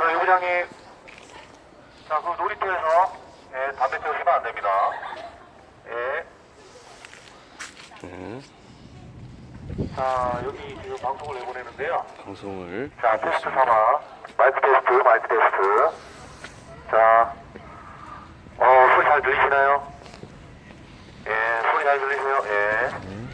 자, 요구장님. 자, 그 놀이터에서, 예, 담배 태우시면 안 됩니다. 예. 네, 자, 여기 지금 방송을 내보내는데요. 방송을 자, 테스트 삼아. 마이크 테스트, 마이크 테스트. 자, 어, 소리 잘 들리시나요? 예, 소리 잘 들리세요? 예. 네.